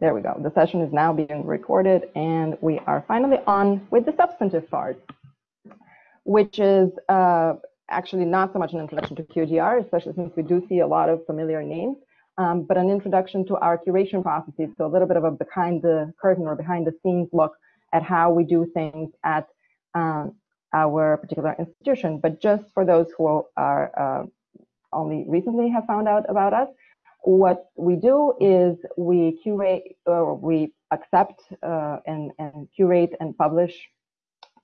There we go. The session is now being recorded and we are finally on with the substantive part, which is uh, actually not so much an introduction to QDR, especially since we do see a lot of familiar names, um, but an introduction to our curation processes. So a little bit of a behind the curtain or behind the scenes look at how we do things at um, our particular institution. But just for those who are uh, only recently have found out about us, what we do is we curate or we accept uh, and, and curate and publish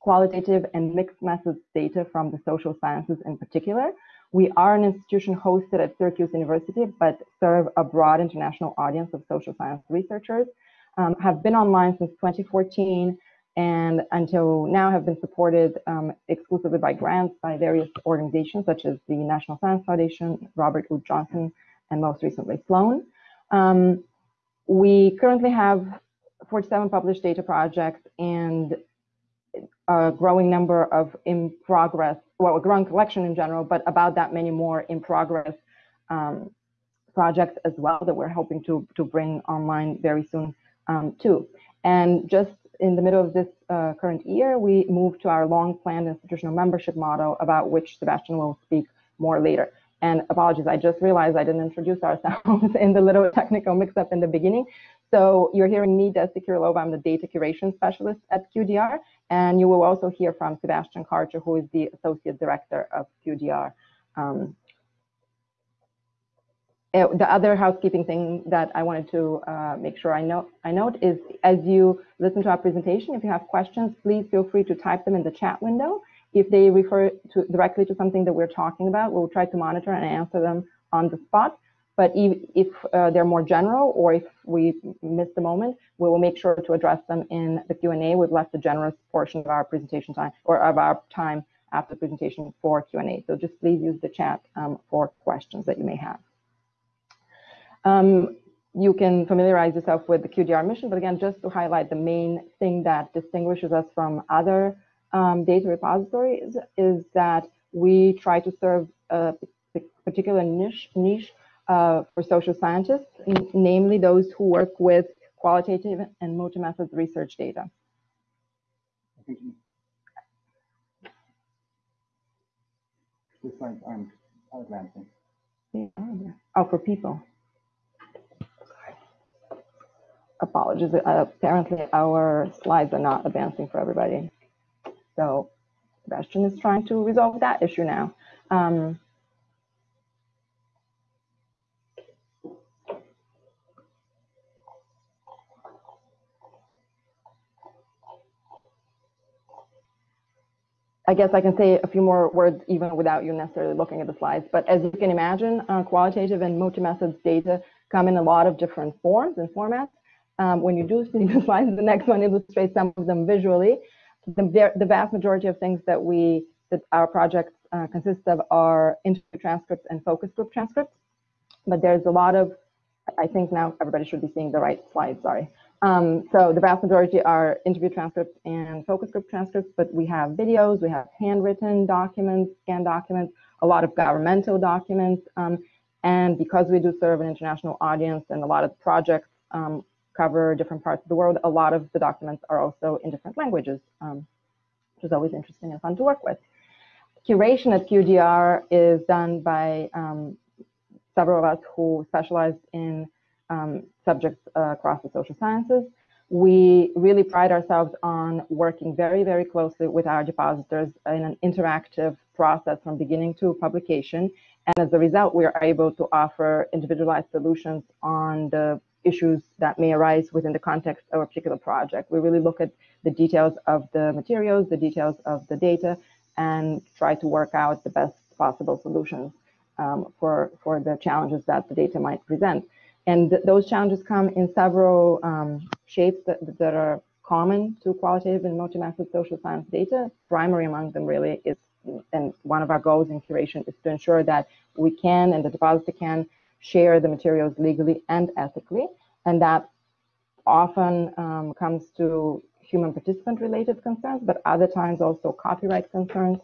qualitative and mixed methods data from the social sciences in particular. We are an institution hosted at Syracuse University, but serve a broad international audience of social science researchers, um, have been online since 2014, and until now have been supported um, exclusively by grants by various organizations such as the National Science Foundation, Robert Wood Johnson and most recently Sloan. Um, we currently have 47 published data projects and a growing number of in progress, well, a growing collection in general, but about that many more in progress um, projects as well that we're hoping to, to bring online very soon um, too. And just in the middle of this uh, current year, we moved to our long planned institutional membership model about which Sebastian will speak more later. And apologies, I just realized I didn't introduce ourselves in the little technical mix-up in the beginning. So you're hearing me, Desi Kirilova, I'm the data curation specialist at QDR, and you will also hear from Sebastian Karcher, who is the associate director of QDR. Um, eh, the other housekeeping thing that I wanted to uh, make sure I note, I note is as you listen to our presentation, if you have questions, please feel free to type them in the chat window if they refer to directly to something that we're talking about, we'll try to monitor and answer them on the spot. But if, if uh, they're more general or if we miss the moment, we will make sure to address them in the Q&A. We've left a generous portion of our presentation time or of our time after the presentation for Q&A. So just please use the chat um, for questions that you may have. Um, you can familiarize yourself with the QDR mission, but again, just to highlight the main thing that distinguishes us from other um, data repositories is, that we try to serve a particular niche, niche uh, for social scientists, namely those who work with qualitative and multi-method research data. This slide I'm advancing. Oh, for people. Apologies. Uh, apparently, our slides are not advancing for everybody. So Sebastian is trying to resolve that issue now. Um, I guess I can say a few more words even without you necessarily looking at the slides. But as you can imagine, uh, qualitative and multi-methods data come in a lot of different forms and formats. Um, when you do see the slides, the next one illustrates some of them visually the, the vast majority of things that we that our projects uh, consist of are interview transcripts and focus group transcripts. But there's a lot of, I think now everybody should be seeing the right slide, sorry. Um, so the vast majority are interview transcripts and focus group transcripts, but we have videos, we have handwritten documents, scanned documents, a lot of governmental documents. Um, and because we do serve an international audience and a lot of projects um, cover different parts of the world. A lot of the documents are also in different languages, um, which is always interesting and fun to work with. Curation at QDR is done by um, several of us who specialize in um, subjects uh, across the social sciences. We really pride ourselves on working very, very closely with our depositors in an interactive process from beginning to publication. And as a result, we are able to offer individualized solutions on the issues that may arise within the context of a particular project. We really look at the details of the materials, the details of the data, and try to work out the best possible solutions um, for, for the challenges that the data might present. And th those challenges come in several um, shapes that, that are common to qualitative and multi-method social science data. Primary among them really is, and one of our goals in curation is to ensure that we can and the depositor can share the materials legally and ethically. And that often um, comes to human participant related concerns, but other times also copyright concerns.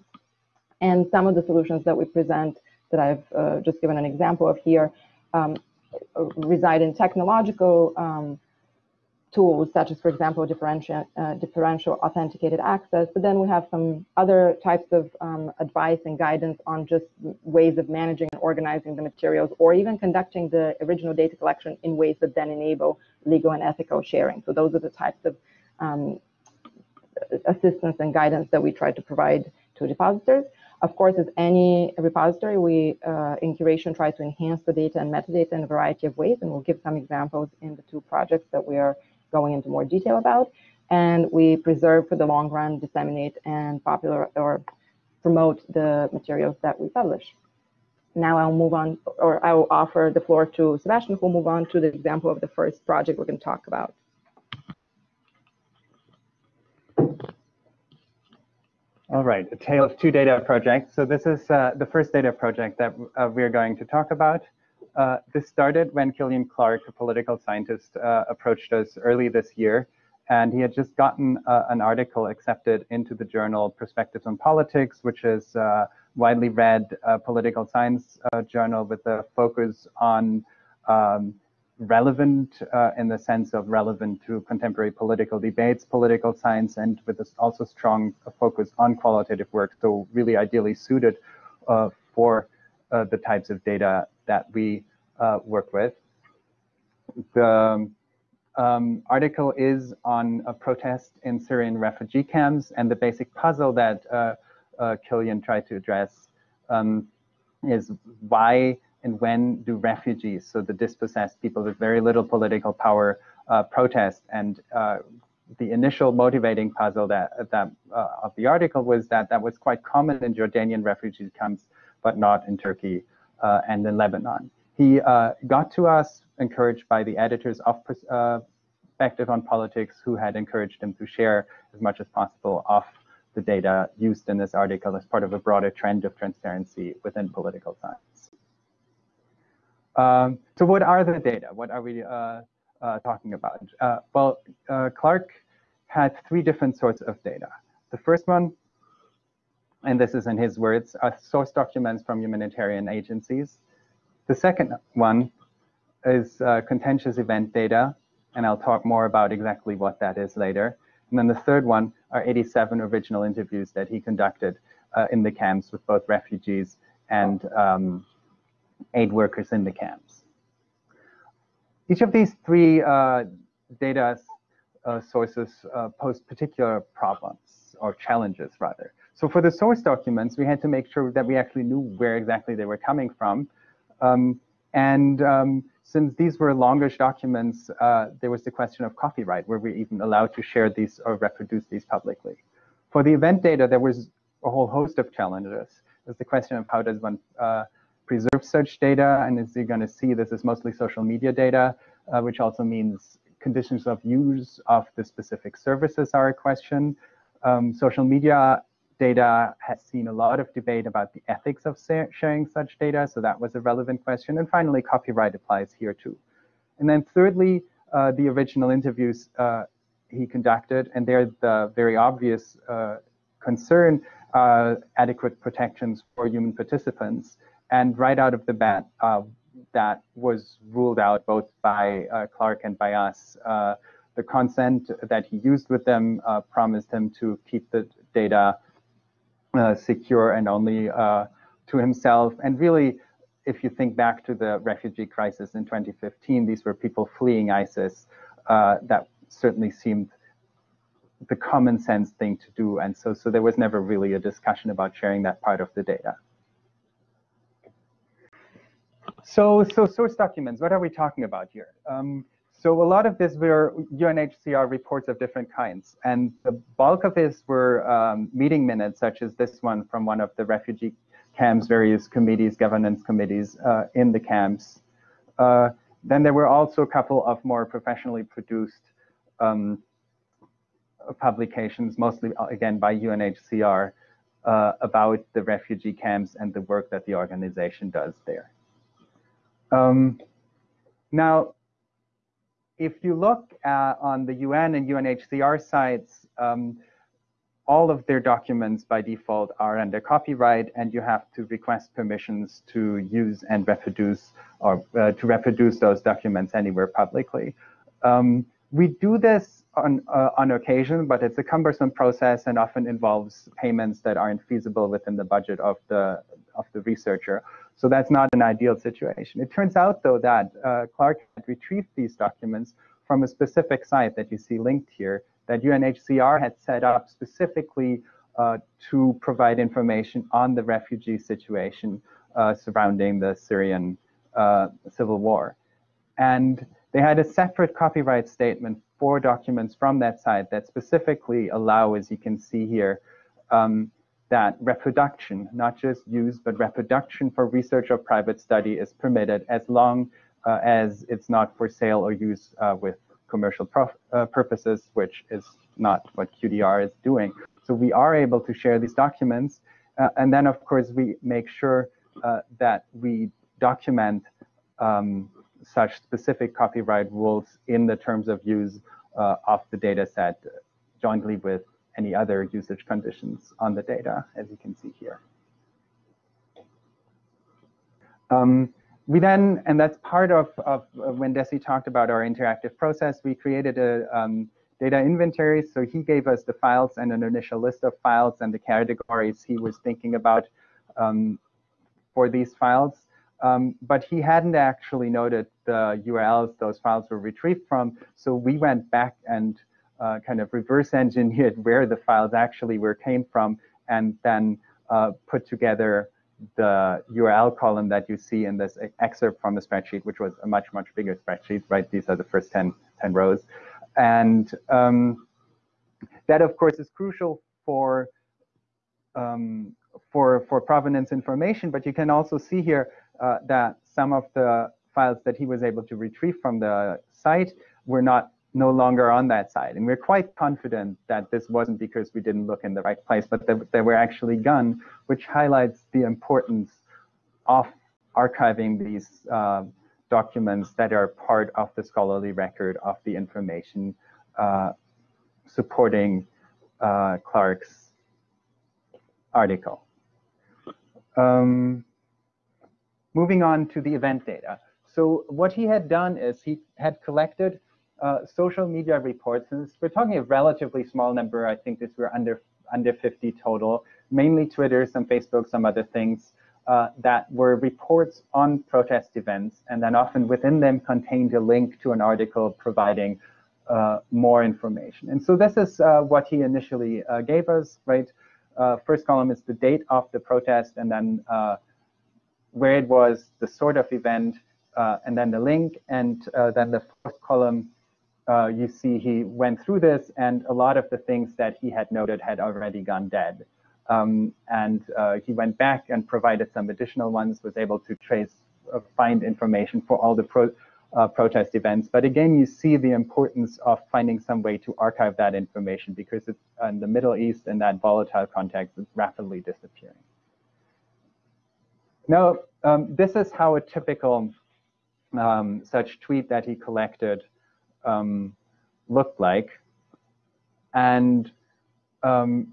And some of the solutions that we present that I've uh, just given an example of here um, reside in technological um, tools such as, for example, differential, uh, differential authenticated access. But then we have some other types of um, advice and guidance on just ways of managing and organizing the materials, or even conducting the original data collection in ways that then enable legal and ethical sharing. So those are the types of um, assistance and guidance that we try to provide to depositors. Of course, as any repository, we uh, in curation try to enhance the data and metadata in a variety of ways, and we'll give some examples in the two projects that we are going into more detail about. And we preserve for the long run, disseminate, and popular or promote the materials that we publish. Now I'll move on, or I will offer the floor to Sebastian, who will move on to the example of the first project we're going to talk about. All right, a tale of two data projects. So this is uh, the first data project that uh, we're going to talk about. Uh, this started when Killian Clarke, a political scientist, uh, approached us early this year. And he had just gotten uh, an article accepted into the journal Perspectives on Politics, which is a uh, widely read political science journal with a focus on um, relevant uh, in the sense of relevant to contemporary political debates, political science, and with also strong focus on qualitative work. So really ideally suited uh, for uh, the types of data that we uh, work with. The um, article is on a protest in Syrian refugee camps, and the basic puzzle that uh, uh, Killian tried to address um, is why and when do refugees, so the dispossessed people with very little political power, uh, protest? And uh, the initial motivating puzzle that, that uh, of the article was that that was quite common in Jordanian refugee camps, but not in Turkey uh, and in Lebanon. He uh, got to us encouraged by the editors of uh, Perspective on Politics, who had encouraged him to share as much as possible of the data used in this article as part of a broader trend of transparency within political science. Um, so what are the data? What are we uh, uh, talking about? Uh, well, Clarke had three different sorts of data. The first one, and this is in his words, are source documents from humanitarian agencies. The second one is uh, contentious event data, and I'll talk more about exactly what that is later. And then the third one are 87 original interviews that he conducted uh, in the camps with both refugees and um, aid workers in the camps. Each of these three uh, data uh, sources uh, pose particular problems or challenges rather. So for the source documents, we had to make sure that we actually knew where exactly they were coming from. Um, and um, since these were longish documents, uh, there was the question of copyright. Were we even allowed to share these or reproduce these publicly? For the event data, there was a whole host of challenges. There's the question of how does one uh, preserve such data. And as you're going to see, this is mostly social media data, uh, which also means conditions of use of the specific services are a question. Um, social media data has seen a lot of debate about the ethics of sharing such data, so that was a relevant question. And finally, copyright applies here too. And then thirdly, uh, the original interviews uh, he conducted, and they're the very obvious uh, concern, uh, adequate protections for human participants. And right out of the bat, uh, that was ruled out both by uh, Clarke and by us. The consent that he used with them promised him to keep the data uh, secure and only uh, to himself. And really, if you think back to the refugee crisis in 2015, these were people fleeing ISIS. that certainly seemed the common sense thing to do. And so, so there was never really a discussion about sharing that part of the data. So, so source documents, what are we talking about here? Um, so a lot of this were UNHCR reports of different kinds. And the bulk of this were um, meeting minutes, such as this one from one of the refugee camps, various committees, governance committees uh, in the camps. Uh, then there were also a couple of more professionally produced um, publications, mostly, uh, again, by UNHCR, uh, about the refugee camps and the work that the organization does there. Um, now, if you look at, on the UN and UNHCR sites, um, all of their documents by default are under copyright and you have to request permissions to use and reproduce or uh, to reproduce those documents anywhere publicly. Um, we do this on, uh, on occasion, but it's a cumbersome process and often involves payments that aren't feasible within the budget of the, of the researcher. So that's not an ideal situation. It turns out, though, that uh, Clarke had retrieved these documents from a specific site that you see linked here that UNHCR had set up specifically uh, to provide information on the refugee situation uh, surrounding the Syrian uh, civil war. And they had a separate copyright statement for documents from that site that specifically allow, as you can see here, um, that reproduction, not just use, but reproduction for research or private study is permitted as long uh, as it's not for sale or use uh, with commercial uh, purposes, which is not what QDR is doing. So we are able to share these documents. Uh, and then, of course, we make sure uh, that we document um, such specific copyright rules in the terms of use uh, of the data set jointly with any other usage conditions on the data, as you can see here. Um, we then, and that's part of, of, when Desi talked about our interactive process, we created a um, data inventory. So he gave us the files and an initial list of files and the categories he was thinking about um, for these files. Um, but he hadn't actually noted the URLs those files were retrieved from. So we went back and uh, kind of reverse engineered where the files actually were came from and then uh, put together the URL column that you see in this excerpt from the spreadsheet, which was a much, much bigger spreadsheet, right? These are the first 10, 10 rows. And um, that, of course, is crucial for, um, for, for provenance information, but you can also see here uh, that some of the files that he was able to retrieve from the site were not no longer on that side. And we're quite confident that this wasn't because we didn't look in the right place, but that they were actually gone, which highlights the importance of archiving these uh, documents that are part of the scholarly record of the information uh, supporting uh, Clarke's article. Um, moving on to the event data. So what he had done is he had collected uh, social media reports, and we're talking a relatively small number. I think this we're under under 50 total, mainly Twitter, some Facebook, some other things uh, that were reports on protest events, and then often within them contained a link to an article providing uh, more information. And so this is uh, what he initially uh, gave us, right? Uh, first column is the date of the protest, and then where it was, the sort of event, and then the link, and then the fourth column uh, you see he went through this and a lot of the things that he had noted had already gone dead. Um, and uh, he went back and provided some additional ones, was able to trace, uh, find information for all the pro, uh, protest events. But again, you see the importance of finding some way to archive that information because it's in the Middle East in that volatile context, it's rapidly disappearing. Now, um, this is how a typical um, such tweet that he collected um, looked like. And um,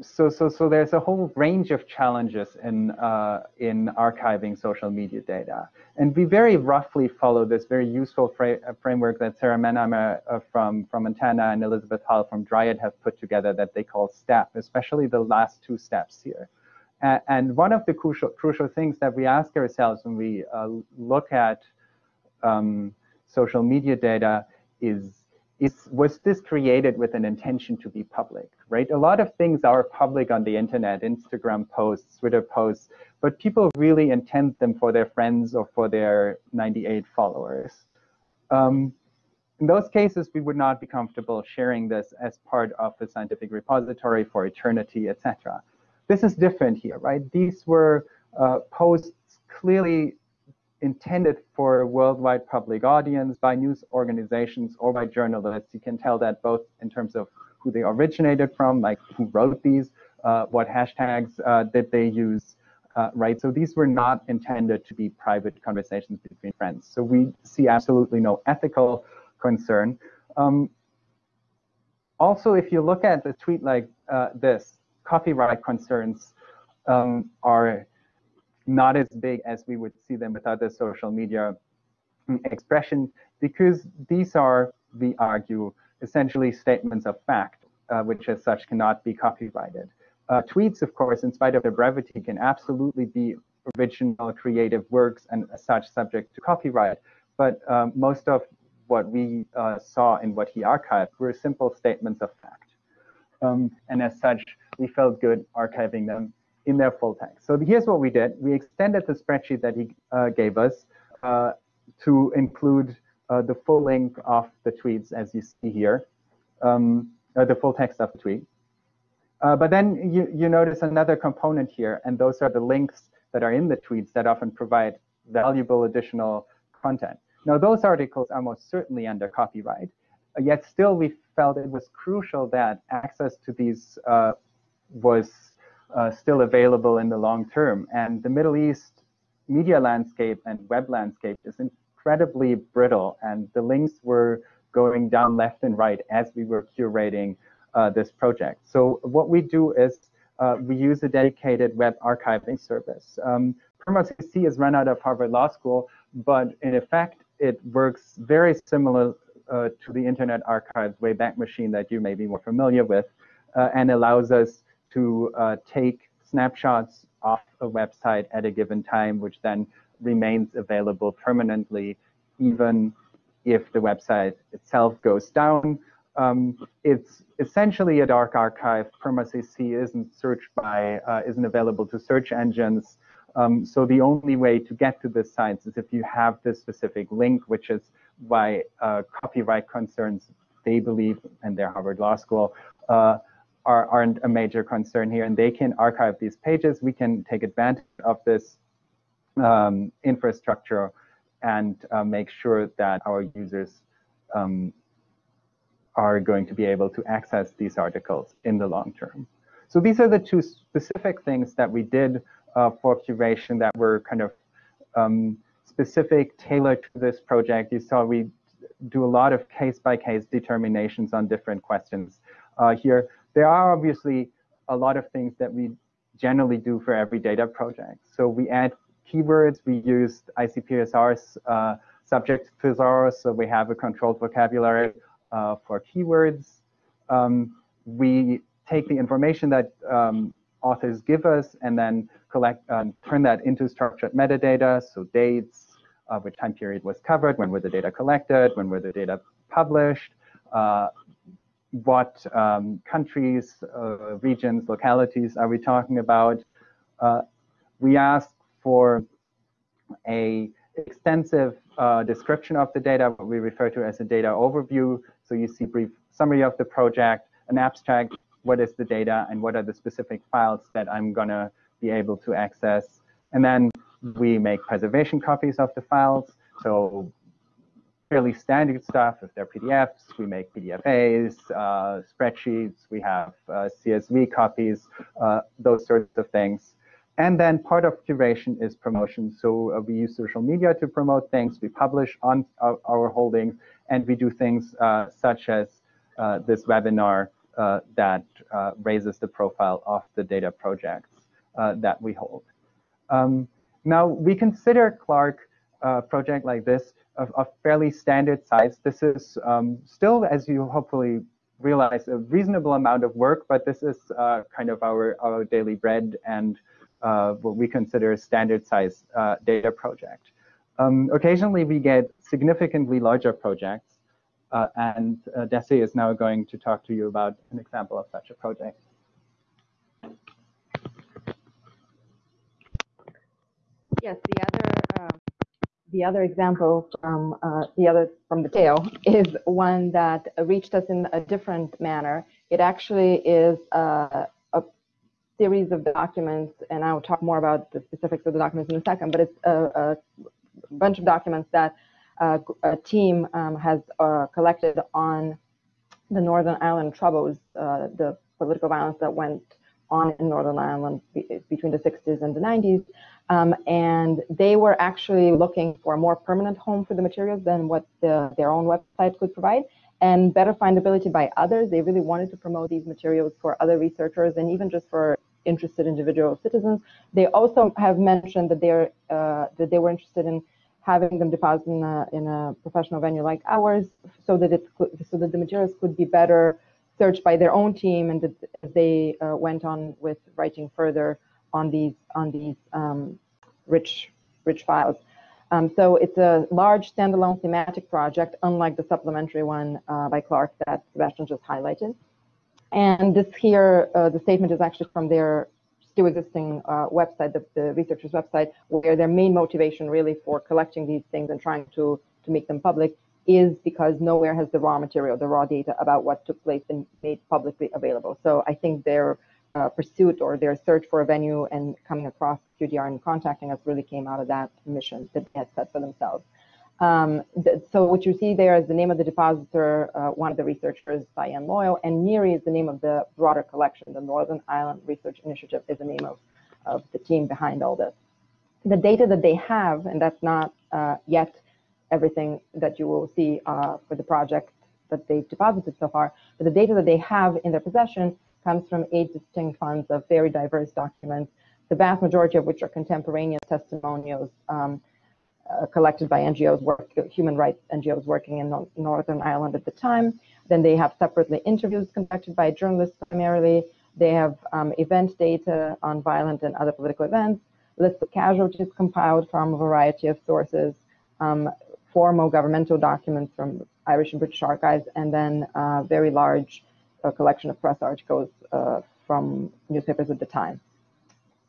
so, so, so there's a whole range of challenges in, uh, in archiving social media data. And we very roughly follow this very useful fra uh, framework that Sara Mannheimer uh, from, from Montana and Elizabeth Hull from Dryad have put together that they call STEP, especially the last two steps here. and one of the crucial, crucial things that we ask ourselves when we uh, look at um, social media data is is was this created with an intention to be public, right? A lot of things are public on the internet, Instagram posts, Twitter posts, but people really intend them for their friends or for their 98 followers. Um, in those cases, we would not be comfortable sharing this as part of a scientific repository for eternity, etc. This is different here, right? These were uh, posts clearly intended for a worldwide public audience by news organizations or by journalists. You can tell that both in terms of who they originated from, like who wrote these, uh, what hashtags uh, did they use, uh, right? So these were not intended to be private conversations between friends. So we see absolutely no ethical concern. Um, also, if you look at a tweet like uh, this, copyright concerns um, are not as big as we would see them with other social media expression because these are, we argue, essentially statements of fact, uh, which as such cannot be copyrighted. Uh, tweets, of course, in spite of their brevity, can absolutely be original creative works and as such subject to copyright. But um, most of what we uh, saw in what he archived were simple statements of fact. Um, and as such, we felt good archiving them in their full text. So here's what we did. We extended the spreadsheet that he uh, gave us uh, to include uh, the full link of the tweets as you see here, um, uh, the full text of the tweet. Uh, but then you, you notice another component here, and those are the links that are in the tweets that often provide valuable additional content. Now, those articles are most certainly under copyright, yet still we felt it was crucial that access to these uh, was uh, still available in the long term. And the Middle East media landscape and web landscape is incredibly brittle, and the links were going down left and right as we were curating uh, this project. So what we do is uh, we use a dedicated web archiving service. Um, Perma.cc is run out of Harvard Law School, but in effect, it works very similar uh, to the Internet Archive's Wayback Machine that you may be more familiar with, uh, and allows us to uh, take snapshots off a website at a given time, which then remains available permanently, even if the website itself goes down. Um, it's essentially a dark archive. Perma.cc isn't searched by, uh, isn't available to search engines. Um, so the only way to get to this site is if you have this specific link, which is why uh, copyright concerns, they believe, and their Harvard Law School, uh, are, aren't a major concern here. And they can archive these pages. We can take advantage of this um, infrastructure and uh, make sure that our users um, are going to be able to access these articles in the long term. So these are the two specific things that we did uh, for curation that were kind of um, specific, tailored to this project. You saw we do a lot of case-by-case -case determinations on different questions uh, here. There are obviously a lot of things that we generally do for every data project. So we add keywords. We use ICPSR's uh, subject thesaurus, so we have a controlled vocabulary uh, for keywords. Um, we take the information that um, authors give us and then collect, um, turn that into structured metadata, so dates, uh, which time period was covered, when were the data collected, when were the data published, uh, what um, countries, uh, regions, localities are we talking about. Uh, we ask for a extensive uh, description of the data, what we refer to as a data overview. So you see brief summary of the project, an abstract, what is the data, and what are the specific files that I'm going to be able to access. And then we make preservation copies of the files. So fairly standard stuff. If they're PDFs, we make PDFAs, uh, spreadsheets, we have uh, CSV copies, uh, those sorts of things. And then part of curation is promotion. So uh, we use social media to promote things. We publish on our, our holdings, and we do things uh, such as uh, this webinar uh, that uh, raises the profile of the data projects uh, that we hold. Um, now, we consider Project like this of, fairly standard size. This is um, still, as you hopefully realize, a reasonable amount of work, but this is kind of our, our daily bread and uh, what we consider a standard size uh, data project. Um, occasionally, we get significantly larger projects, uh, and uh, Desi is now going to talk to you about an example of such a project. Yes, the other uh, the other example from uh, the other from the tail is one that reached us in a different manner. It actually is uh, a series of documents, and I will talk more about the specifics of the documents in a second, but it's a, a bunch of documents that uh, a team um, has uh, collected on the Northern Ireland Troubles, uh, the political violence that went on in Northern Ireland be between the 60s and the 90s. Um, and they were actually looking for a more permanent home for the materials than what the, their own website could provide and better findability by others. They really wanted to promote these materials for other researchers and even just for interested individual citizens. They also have mentioned that they're uh, that they were interested in having them deposit in a, in a professional venue like ours so that it so that the materials could be better searched by their own team and that they uh, went on with writing further on these on these um, rich rich files. Um, so it's a large standalone thematic project, unlike the supplementary one uh, by Clarke that Sebastian just highlighted. And this here, uh, the statement is actually from their still existing uh, website, the, the, researchers' website, where their main motivation really for collecting these things and trying to, to make them public is because nowhere has the raw material, the raw data about what took place been made publicly available. So I think their uh, pursuit or their search for a venue and coming across QDR and contacting us really came out of that mission that they had set for themselves. Um, th so what you see there is the name of the depositor, uh, one of the researchers, Cyanne Loyle, and NIRI is the name of the broader collection. The Northern Ireland Research Initiative is the name of, of the team behind all this. The data that they have, and that's not uh, yet everything that you will see uh, for the project that they've deposited so far, but the data that they have in their possession comes from eight distinct funds of very diverse documents, the vast majority of which are contemporaneous testimonials um, uh, collected by NGOs, work, human rights NGOs working in Northern Ireland at the time. Then they have separately interviews conducted by journalists primarily. They have um, event data on violent and other political events, lists of casualties compiled from a variety of sources, um, formal governmental documents from Irish and British archives, and then a very large collection of press articles uh, from newspapers at the time.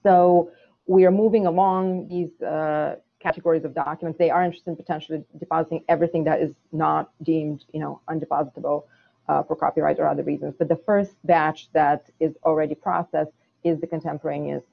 So we are moving along these uh, categories of documents. They are interested in potentially depositing everything that is not deemed, you know, undepositable uh, for copyright or other reasons. But the first batch that is already processed is the contemporaneous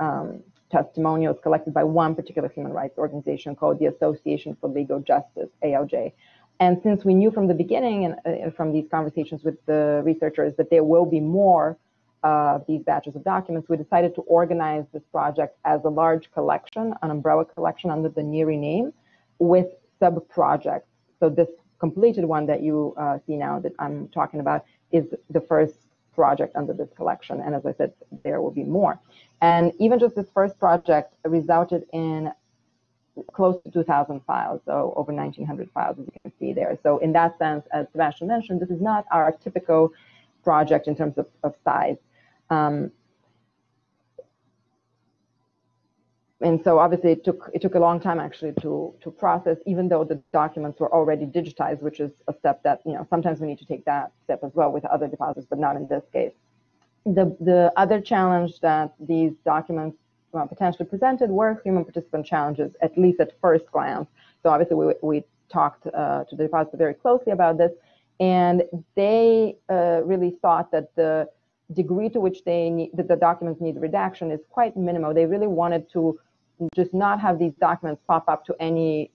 um, testimonials collected by one particular human rights organization called the Association for Legal Justice, ALJ. And since we knew from the beginning and uh, from these conversations with the researchers that there will be more uh, these batches of documents, we decided to organize this project as a large collection, an umbrella collection under the NIRI name with sub-projects. So this completed one that you uh, see now that I'm talking about is the first project under this collection. And as I said, there will be more. And even just this first project resulted in close to 2,000 files, so over 1,900 files, as you can see there. So in that sense, as Sebastian mentioned, this is not our typical project in terms of, of size. Um, and so obviously it took it took a long time actually to to process, even though the documents were already digitized, which is a step that you know sometimes we need to take that step as well with other deposits, but not in this case. The the other challenge that these documents well, potentially presented were human participant challenges, at least at first glance. So obviously we we talked uh, to the depositor very closely about this, and they uh, really thought that the degree to which they need, that the documents need redaction is quite minimal. They really wanted to just not have these documents pop up to any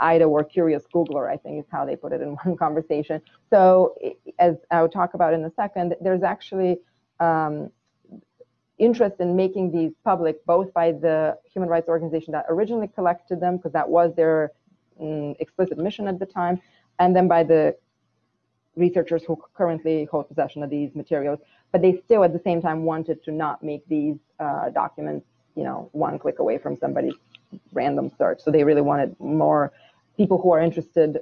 idle or curious Googler, I think is how they put it in one conversation. So as I'll talk about in a second, there's actually um, interest in making these public, both by the human rights organization that originally collected them, because that was their um, explicit mission at the time, and then by the researchers who currently hold possession of these materials, but they still at the same time wanted to not make these uh, documents, you know, one click away from somebody's random search. So they really wanted more people who are interested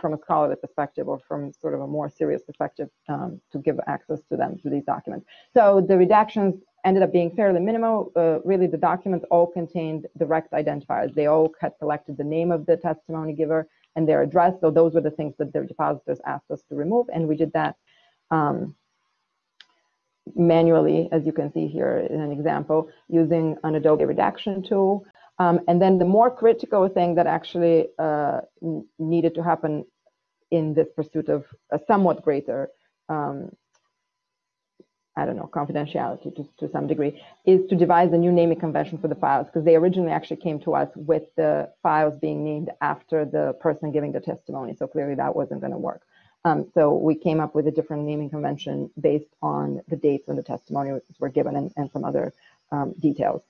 from a scholarly perspective or from sort of a more serious perspective um, to give access to them to these documents. So the redactions ended up being fairly minimal. Uh, really, the documents all contained direct identifiers. They all had collected the name of the testimony giver and their address. So those were the things that their depositors asked us to remove, and we did that um, manually, as you can see here in an example, using an Adobe redaction tool. Um, and then the more critical thing that actually uh, needed to happen in this pursuit of a somewhat greater um, I don't know, confidentiality to, to some degree, is to devise a new naming convention for the files, because they originally actually came to us with the files being named after the person giving the testimony. So clearly that wasn't going to work. Um, so we came up with a different naming convention based on the dates when the testimonies were given and, and some other um, details.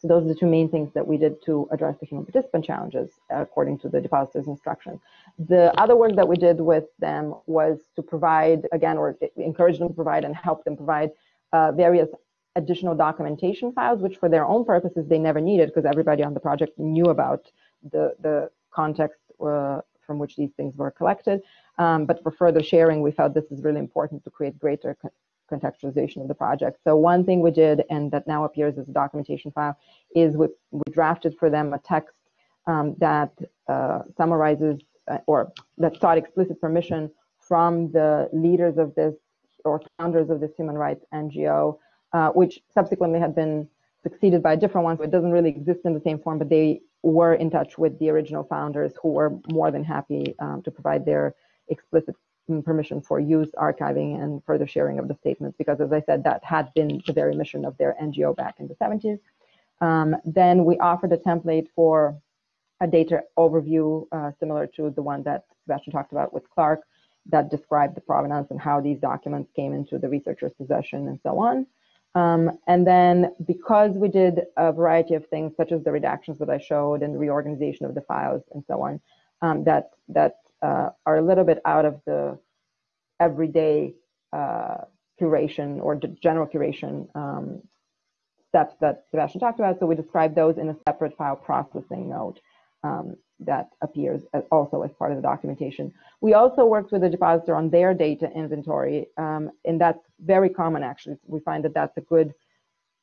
So those are the two main things that we did to address the human participant challenges according to the depositor's instructions. The other work that we did with them was to provide, again, or encourage them to provide and help them provide uh, various additional documentation files, which for their own purposes they never needed because everybody on the project knew about the, the context uh, from which these things were collected. Um, but for further sharing, we felt this is really important to create greater co contextualization of the project. So one thing we did, and that now appears as a documentation file, is we, we drafted for them a text um, that uh, summarizes uh, or that sought explicit permission from the leaders of this or founders of this human rights NGO, uh, which subsequently had been succeeded by a different ones. So it doesn't really exist in the same form, but they were in touch with the original founders who were more than happy um, to provide their explicit permission for use, archiving, and further sharing of the statements, because as I said, that had been the very mission of their NGO back in the 70s. Um, then we offered a template for a data overview uh, similar to the one that Sebastian talked about with Clarke that described the provenance and how these documents came into the researcher's possession and so on. Um, and then because we did a variety of things, such as the redactions that I showed and the reorganization of the files and so on, um, that, that uh, are a little bit out of the everyday uh, curation or general curation um, steps that Sebastian talked about. So we describe those in a separate file processing note um, that appears also as part of the documentation. We also worked with the depositor on their data inventory, um, and that's very common actually. We find that that's a good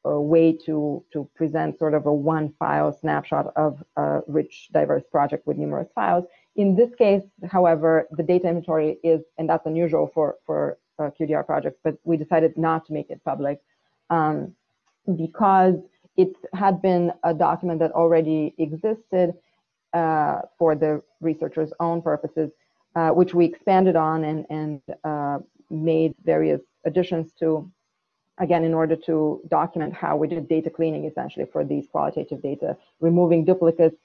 uh, way to, to present sort of a one file snapshot of a rich, diverse project with numerous files. In this case, however, the data inventory is, and that's unusual for, for uh, QDR projects, but we decided not to make it public um, because it had been a document that already existed uh, for the researcher's own purposes, uh, which we expanded on and, and uh, made various additions to, again, in order to document how we did data cleaning essentially for these qualitative data, removing duplicates,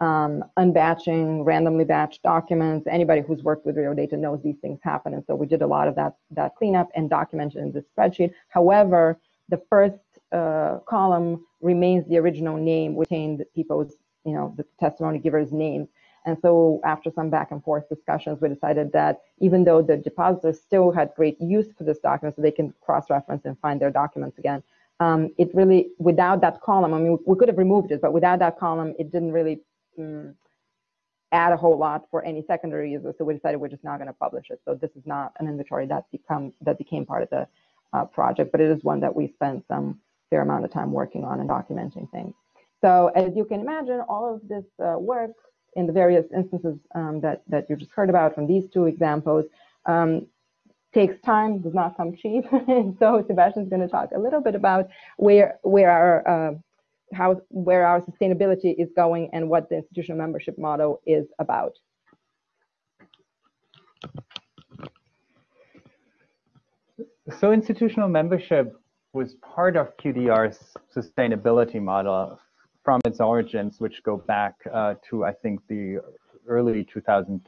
um, unbatching, randomly batched documents. Anybody who's worked with real data knows these things happen. And so we did a lot of that, that cleanup and documented in this spreadsheet. However, the first uh, column remains the original name, which retained people's you know, the testimony giver's names. And so after some back and forth discussions, we decided that even though the depositors still had great use for this document so they can cross-reference and find their documents again, um, it really, without that column, I mean, we could have removed it, but without that column, it didn't really um, add a whole lot for any secondary users. So we decided we're just not going to publish it. So this is not an inventory that become that became part of the uh, project, but it is one that we spent some fair amount of time working on and documenting things. So as you can imagine, all of this uh, work in the various instances um, that, that you just heard about from these two examples um, takes time, does not come cheap. so Sebastian's going to talk a little bit about where, where our uh, how where our sustainability is going and what the institutional membership model is about. So institutional membership was part of QDR's sustainability model from its origins, which go back uh, to, I think, the early 2010s.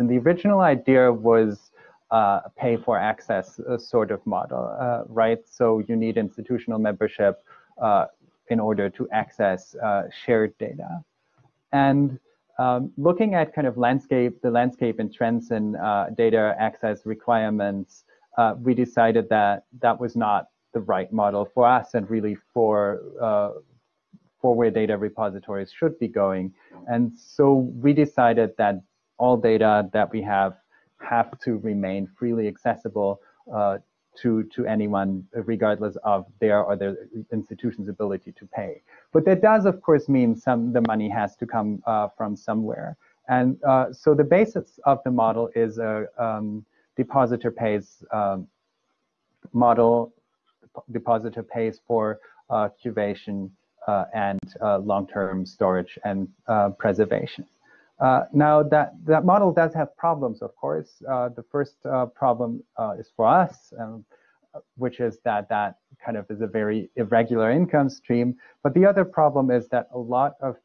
And the original idea was uh, pay for access uh, sort of model, uh, right? So you need institutional membership uh, in order to access uh, shared data. And um, looking at kind of landscape, the landscape and trends in data access requirements, we decided that that was not the right model for us and really for for where data repositories should be going. And so we decided that all data that we have have to remain freely accessible uh, to, to anyone, regardless of their or their institution's ability to pay. But that does, of course, mean some the money has to come uh, from somewhere. And uh, so the basis of the model is a um, depositor pays um, model. Depositor pays for uh, curation uh, and uh, long-term storage and uh, now, that, that model does have problems, of course. the first problem is for us, um, which is that that kind of is a very irregular income stream. But the other problem is that a lot of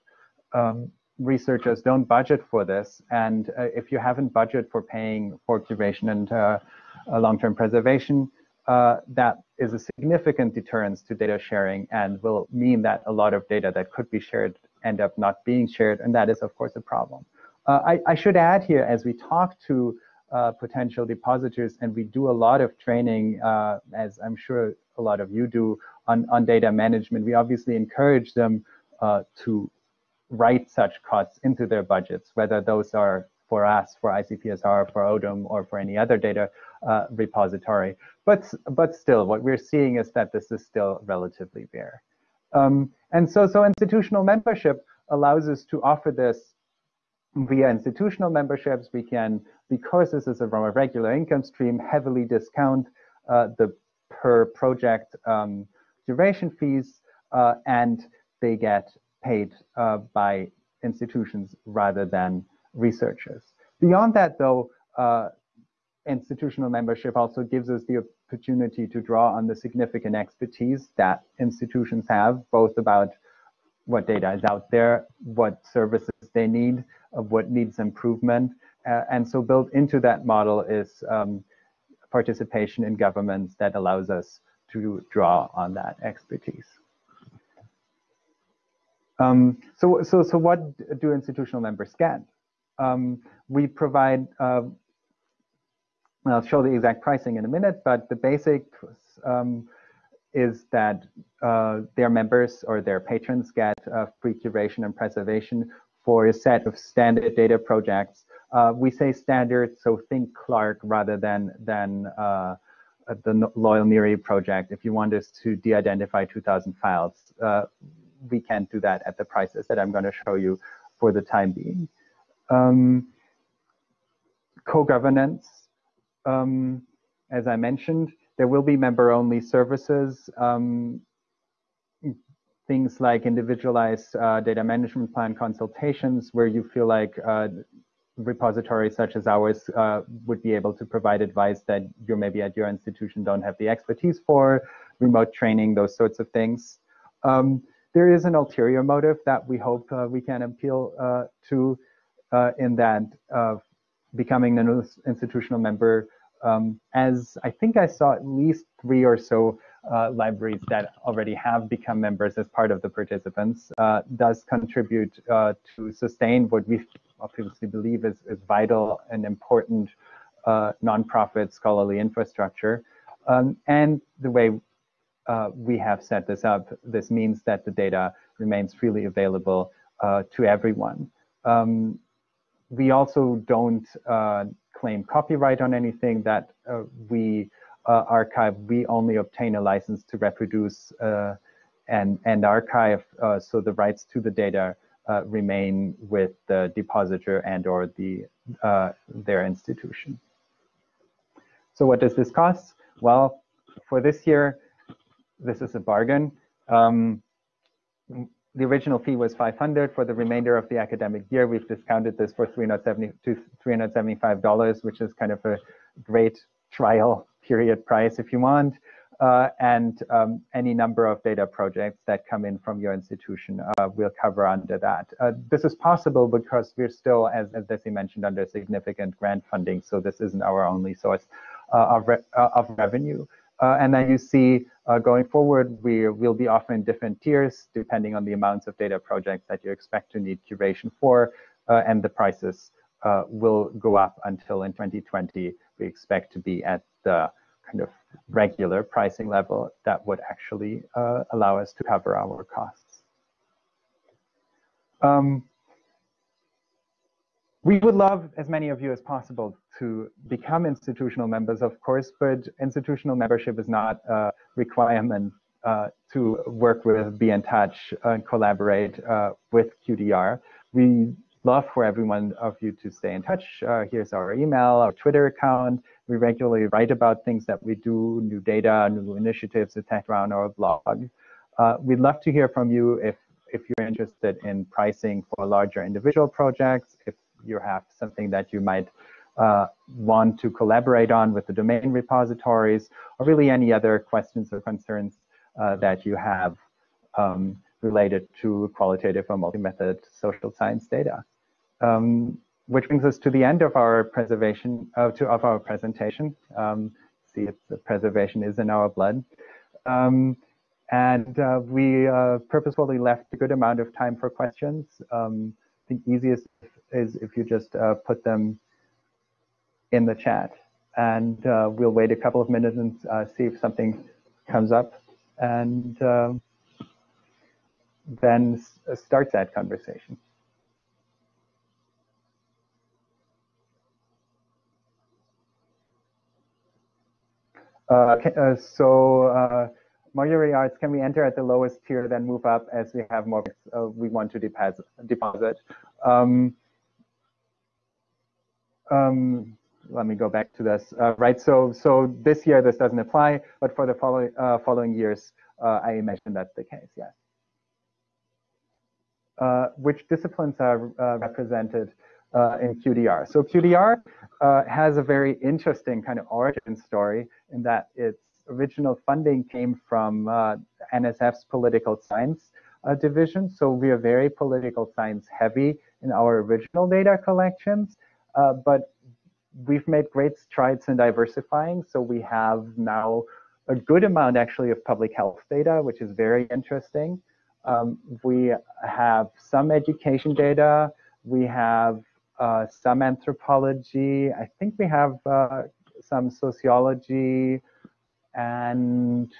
um, researchers don't budget for this. And uh, if you haven't budget for paying for curation and uh, long-term preservation, uh, that is a significant deterrence to data sharing and will mean that a lot of data that could be shared end up not being shared. And that is, of course, a problem. Uh, I, I, should add here, as we talk to uh, potential depositors, and we do a lot of training, uh, as I'm sure a lot of you do, on, on data management, we obviously encourage them uh, to write such costs into their budgets, whether those are for us, for ICPSR, for ODUM, or for any other data repository. But, but still, what we're seeing is that this is still relatively rare. Um, and so, so institutional membership allows us to offer this via institutional memberships. We can, because this is a, from a regular income stream, heavily discount uh, the per project um, duration fees, uh, and they get paid uh, by institutions rather than researchers. Beyond that, though, uh, institutional membership also gives us the opportunity to draw on the significant expertise that institutions have, both about what data is out there, what services they need, of what needs improvement. Uh, and so built into that model is um, participation in governments that allows us to draw on that expertise. Um, so, so, so what do institutional members get? Um, we provide, uh, I'll show the exact pricing in a minute, but the basic um, is that uh, their members or their patrons get uh, free curation and preservation for a set of standard data projects. Uh, we say standard, so think Clarke rather than, than uh, the Loyle NIRI project. If you want us to de-identify 2,000 files, uh, we can't do that at the prices that I'm going to show you for the time being. Um, Co-governance, um, as I mentioned, there will be member-only services, um, things like individualized uh, data management plan consultations where you feel like uh, repositories such as ours uh, would be able to provide advice that you maybe at your institution don't have the expertise for, remote training, those sorts of things. Um, there is an ulterior motive that we hope uh, we can appeal uh, to uh, in that becoming an institutional member, um, as I think I saw at least three or so uh, libraries that already have become members as part of the participants, uh, does contribute uh, to sustain what we obviously believe is, is vital and important nonprofit scholarly infrastructure. Um, and the way uh, we have set this up, this means that the data remains freely available uh, to everyone. Um, we also don't uh, claim copyright on anything that uh, we uh, archive. We only obtain a license to reproduce uh, and, and archive, so the rights to the data remain with the depositor and or the, their institution. So what does this cost? Well, for this year, this is a bargain. Um, the original fee was 500 for the remainder of the academic year. We've discounted this for 370 to $375, which is kind of a great trial period price if you want. Uh, and um, any number of data projects that come in from your institution uh, will cover under that. Uh, this is possible because we're still, as, as Desi mentioned, under significant grant funding, so this isn't our only source uh, of, re uh, of revenue. Uh, and then you see uh, going forward, we will be offering different tiers depending on the amounts of data projects that you expect to need curation for, uh, and the prices will go up until in 2020 we expect to be at the kind of regular pricing level that would actually allow us to cover our costs. Um, we would love as many of you as possible to become institutional members, of course, but institutional membership is not a requirement uh, to work with, be in touch, and collaborate uh, with QDR. We love for everyone of you to stay in touch. Uh, here's our email, our Twitter account. We regularly write about things that we do, new data, new initiatives, etc. on our blog. Uh, we'd love to hear from you if if you're interested in pricing for larger individual projects, if you have something that you might uh, want to collaborate on with the domain repositories, or really any other questions or concerns uh, that you have um, related to qualitative or multi-method social science data. Um, which brings us to the end of our preservation uh, to, of our presentation. Um, see, the preservation is in our blood. Um, and uh, we uh, purposefully left a good amount of time for questions. Um, think easiest is if you just uh, put them in the chat. And uh, we'll wait a couple of minutes and uh, see if something comes up. And um, then start that conversation. Uh, uh, so uh, Marjorie asks, can we enter at the lowest tier, then move up as we have more uh, we want to deposit? deposit? Um, um, let me go back to this. Uh, right, so so this year this doesn't apply, but for the following uh, following years, uh, I imagine that's the case. Yes. Uh, which disciplines are uh, represented uh, in QDR? So QDR has a very interesting kind of origin story in that its original funding came from NSF's political science division. So we are very political science heavy in our original data collections. Uh, but we've made great strides in diversifying. So we have now a good amount actually of public health data, which is very interesting. Um, we have some education data. We have uh, some anthropology. I think we have uh, some sociology. And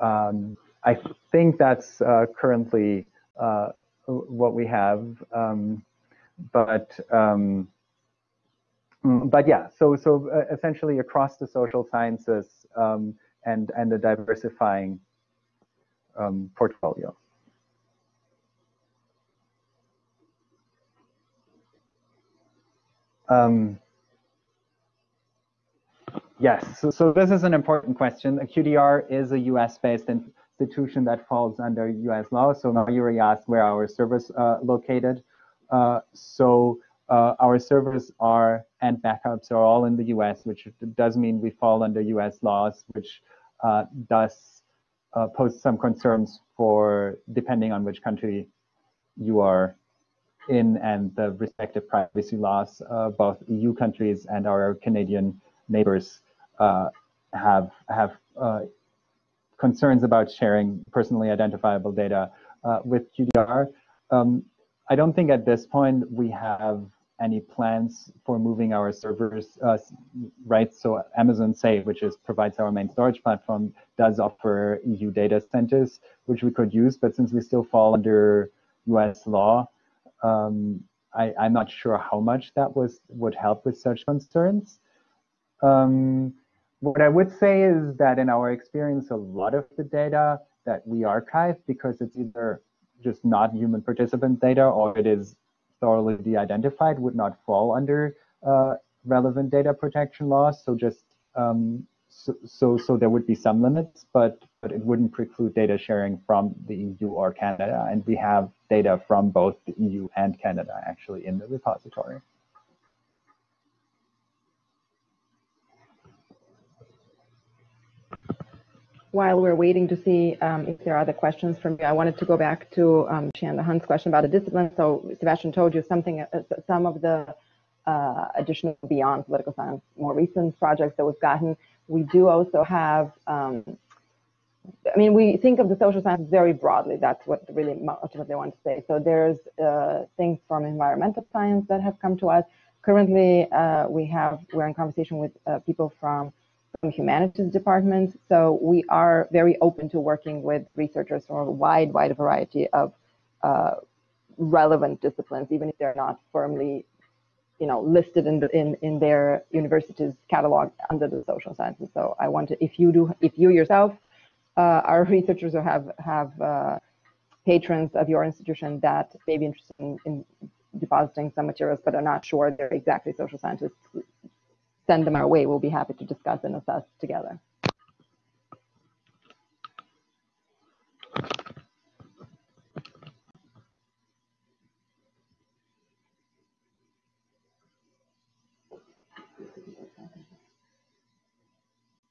um, I think that's uh, currently uh, what we have. Um, but um, but yeah, so so uh, essentially across the social sciences um, and and a diversifying um, portfolio. Um, yes, so, so this is an important question. A QDR is a US-based institution that falls under US law. So now you asked where our servers uh, located. Uh, so uh, our servers are and backups are all in the US, which does mean we fall under US laws, which uh, does uh, pose some concerns for depending on which country you are in and the respective privacy laws. Uh, both EU countries and our Canadian neighbors uh, have have uh, concerns about sharing personally identifiable data with QDR. Um, I don't think at this point we have any plans for moving our servers, uh, right? So Amazon Say, which is provides our main storage platform, does offer EU data centers, which we could use. But since we still fall under US law, um, I, am not sure how much that was would help with such concerns. Um, what I would say is that in our experience, a lot of the data that we archive, because it's either just not human participant data or it is thoroughly de-identified would not fall under uh, relevant data protection laws. So just um, so, so, so there would be some limits, but but it wouldn't preclude data sharing from the EU or Canada. And we have data from both the EU and Canada actually in the repository. While we're waiting to see um, if there are other questions from you, I wanted to go back to um, Shanda Hunt's question about the discipline. So Sebastian told you something, uh, some of the uh, additional beyond political science, more recent projects that we've gotten. We do also have, um, I mean, we think of the social sciences very broadly. That's what really ultimately I want to say. So there's uh, things from environmental science that have come to us. Currently, uh, we have, we're in conversation with uh, people from from humanities departments. So we are very open to working with researchers from a wide, wide variety of uh, relevant disciplines, even if they're not firmly, you know, listed in, the, in in their university's catalog under the social sciences. So I want to, if you do, if you yourself uh, are researchers or have have uh, patrons of your institution that may be interested in, in depositing some materials but are not sure they're exactly social scientists, send them our way. We'll be happy to discuss and assess together.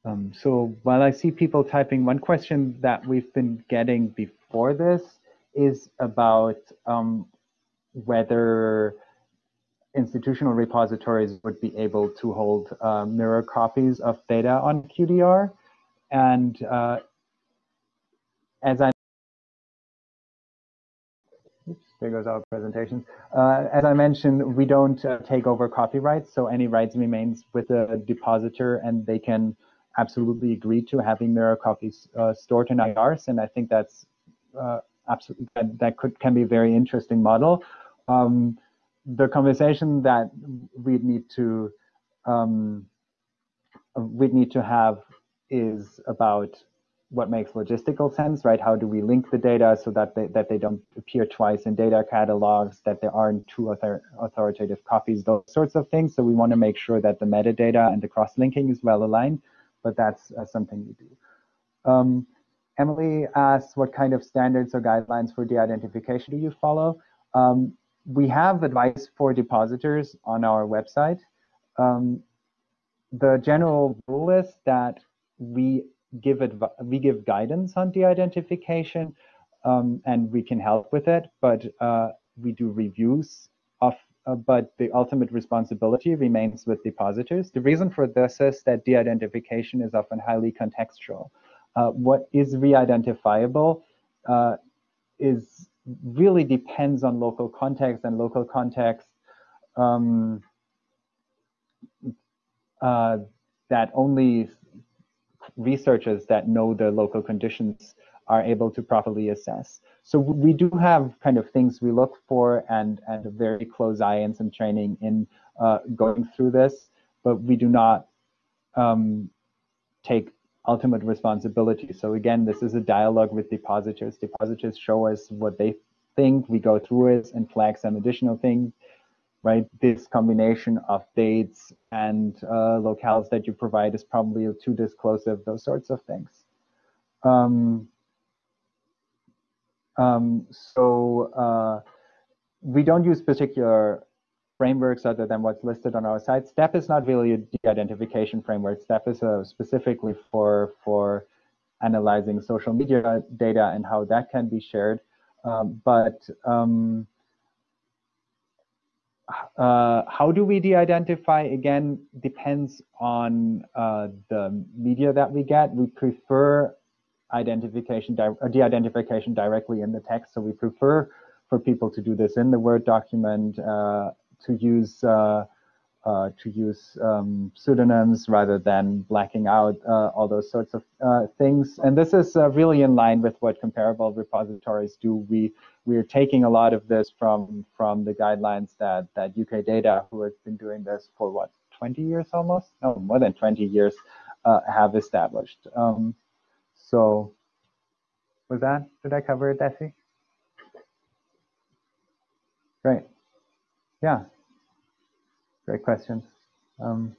Um, so while I see people typing, one question that we've been getting before this is about um, whether institutional repositories would be able to hold uh, mirror copies of data on QDR. And uh, as I there goes our presentation. Uh, as I mentioned, we don't uh, take over copyrights, so any rights remains with the depositor, and they can absolutely agree to having mirror copies uh, stored in IRs. And I think that's uh, absolutely that, that could can be a very interesting model. Um, the conversation that we need to um, we need to have is about what makes logistical sense, right? How do we link the data so that they, that they don't appear twice in data catalogs, that there aren't two author authoritative copies, those sorts of things. So we want to make sure that the metadata and the cross-linking is well aligned, but that's uh, something we do. Um, Emily asks, what kind of standards or guidelines for de-identification do you follow? Um, we have advice for depositors on our website. Um, the general rule is that we give we give guidance on de-identification um, and we can help with it, but uh, we do reviews of, uh, but the ultimate responsibility remains with depositors. The reason for this is that de-identification is often highly contextual. Uh, what is re-identifiable uh, is really depends on local context and local context um, uh, that only researchers that know the local conditions are able to properly assess. So we do have kind of things we look for and, and a very close eye and some training in uh, going through this, but we do not um, take ultimate responsibility. So again, this is a dialogue with depositors. Depositors show us what they think, we go through it and flag some additional things right? This combination of dates and uh, locales that you provide is probably too disclosive, those sorts of things. Um, um, so uh, we don't use particular frameworks other than what's listed on our site. STEP is not really a de-identification framework. STEP is uh, specifically for, for analyzing social media data and how that can be shared. Um, but um, uh, how do we de-identify? Again, depends on uh, the media that we get. We prefer identification, uh, de-identification directly in the text. So we prefer for people to do this in the Word document, uh, to use uh, uh, to use um, pseudonyms rather than blacking out uh, all those sorts of uh, things. And this is uh, really in line with what comparable repositories do. We we are taking a lot of this from from the guidelines that that UK Data, who has been doing this for what 20 years almost, no more than 20 years, have established. Um, so, was that did I cover it, Desi? Great. Yeah. Great questions. Um,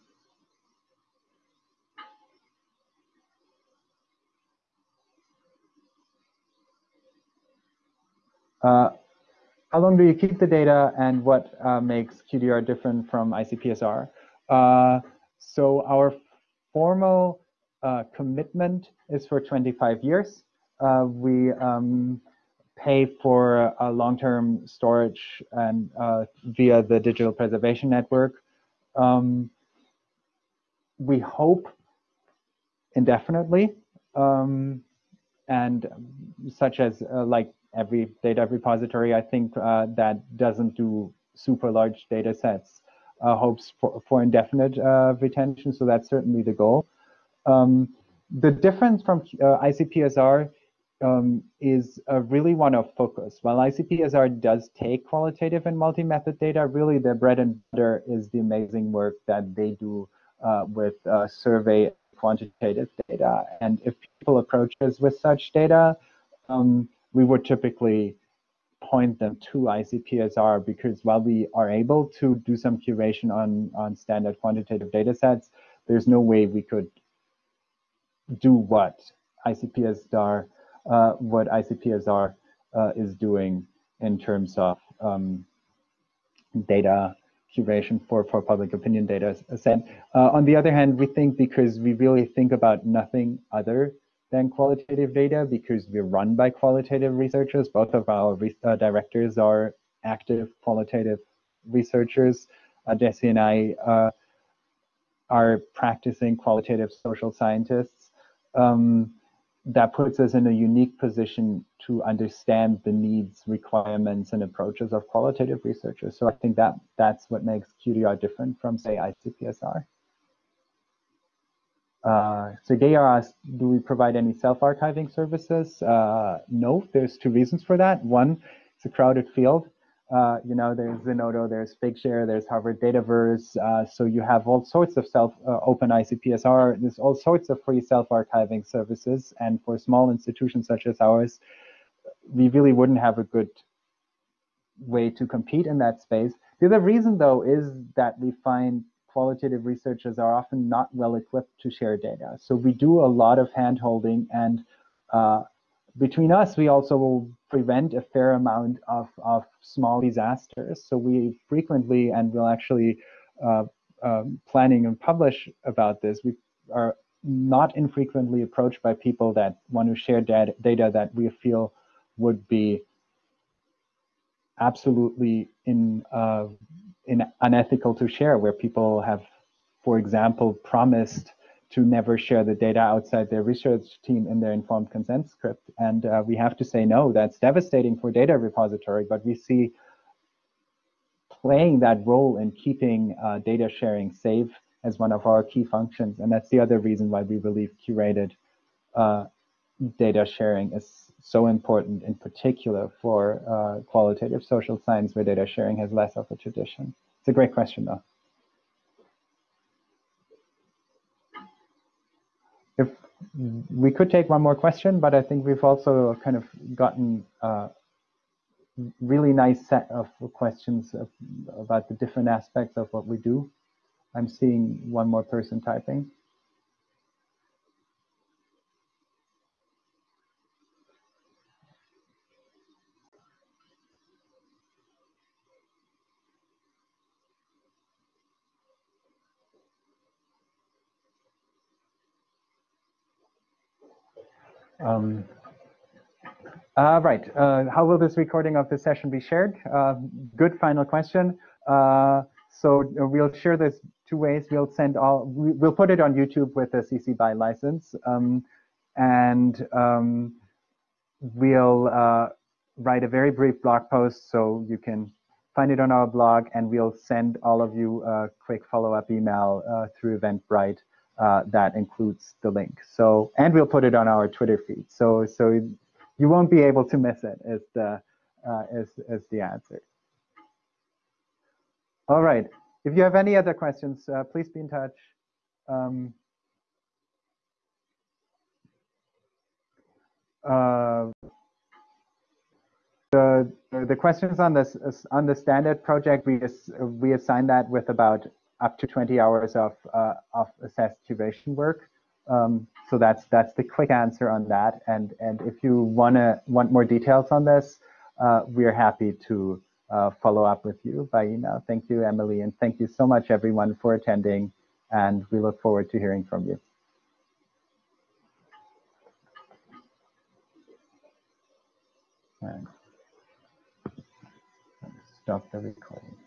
uh, how long do you keep the data and what uh, makes QDR different from ICPSR? Uh, so our formal uh, commitment is for 25 years. Uh, we um, pay for a long-term storage and uh, via the digital preservation network. Um, we hope indefinitely, um, and such as uh, like every data repository, I think uh, that doesn't do super large data sets, uh, hopes for, for indefinite uh, retention. So that's certainly the goal. Um, the difference from ICPSR um, is uh, really one of focus. While ICPSR does take qualitative and multi-method data, really their bread and butter is the amazing work that they do uh, with uh, survey quantitative data. And if people approach us with such data, um, we would typically point them to ICPSR because while we are able to do some curation on, on standard quantitative data sets, there's no way we could do what ICPSR uh, what ICPSR uh, is doing in terms of um, data curation for, for public opinion data set. Uh, on the other hand, we think because we really think about nothing other than qualitative data because we're run by qualitative researchers. Both of our uh, directors are active qualitative researchers. Uh, Desi and I uh, are practicing qualitative social scientists. Um, that puts us in a unique position to understand the needs, requirements, and approaches of qualitative researchers. So I think that that's what makes QDR different from, say, ICPSR. Uh, Sergey asked, do we provide any self-archiving services? Uh, no, there's two reasons for that. One, it's a crowded field. Uh, you know, there's Zenodo, there's Figshare, there's Harvard Dataverse. Uh, so you have all sorts of self uh, open ICPSR. There's all sorts of free self-archiving services. And for small institutions such as ours, we really wouldn't have a good way to compete in that space. The other reason, though, is that we find qualitative researchers are often not well equipped to share data. So we do a lot of handholding and uh, between us, we also will prevent a fair amount of, of small disasters. So we frequently, and we'll actually uh, um, planning and publish about this, we are not infrequently approached by people that want to share data, data that we feel would be absolutely in, uh, in unethical to share, where people have, for example, promised to never share the data outside their research team in their informed consent script. And uh, we have to say, no, that's devastating for data repository, but we see playing that role in keeping uh, data sharing safe as one of our key functions. And that's the other reason why we believe curated uh, data sharing is so important, in particular for uh, qualitative social science, where data sharing has less of a tradition. It's a great question, though. If we could take one more question, but I think we've also kind of gotten a really nice set of questions about the different aspects of what we do. I'm seeing one more person typing. Um, uh, right. Uh, how will this recording of this session be shared? Uh, good final question. Uh, so uh, we'll share this two ways. We'll send all. We'll put it on YouTube with a CC BY license, um, and um, we'll uh, write a very brief blog post so you can find it on our blog, and we'll send all of you a quick follow-up email through Eventbrite uh, that includes the link. So, and we'll put it on our Twitter feed. So, so you won't be able to miss it. Is the uh, is the answer. All right. If you have any other questions, uh, please be in touch. Um, uh, the the questions on this on the standard project we we assign that with about up to 20 hours of, uh, of assessed curation work. Um, so that's that's the quick answer on that. And and if you wanna want more details on this, uh, we're happy to uh, follow up with you by email. Thank you, Emily, and thank you so much, everyone, for attending. And we look forward to hearing from you. And stop the recording.